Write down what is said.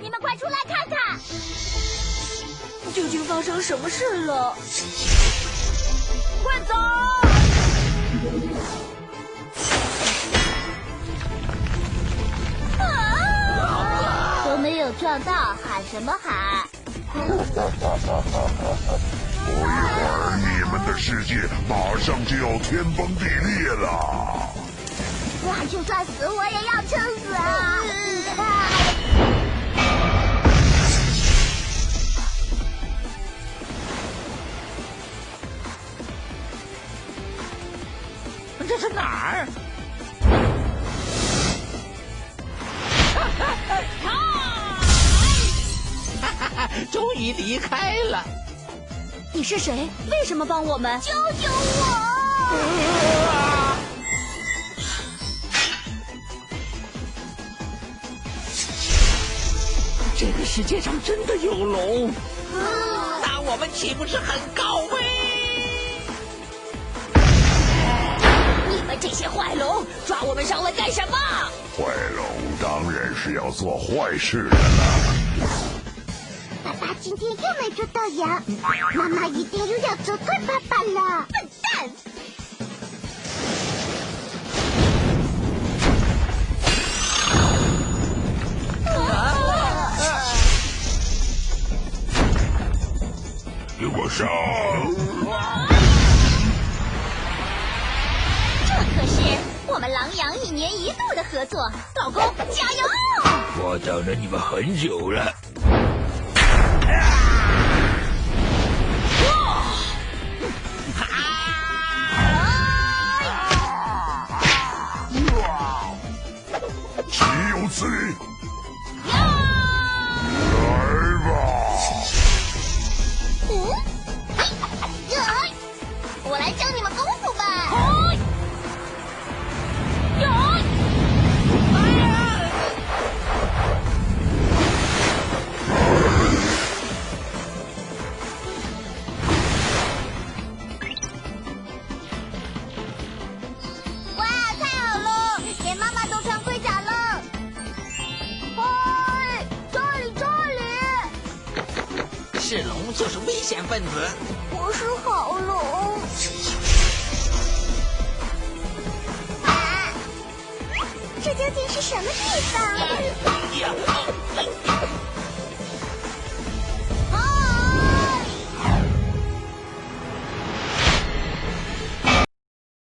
你们快出来看看！究竟发生什么事了？快走！啊！都没有撞到，喊什么喊？不一会儿，你们的世界马上就要天崩地裂了。哇就算死，我也要撑死啊！这是哪儿？终于离开了。你是谁？为什么帮我们？救救我！这个世界上真的有龙？那我们岂不是很高危？这些坏龙，抓我们上来干什么？坏龙当然是要做坏事的了。爸爸今天又没捉到羊，妈妈一定又要责怪爸爸了。笨蛋！给我上！年一度的合作，老公加油！我等了你们很久了。岂有此是龙就是危险分子。我是好龙。啊，这究竟是什么地方？呀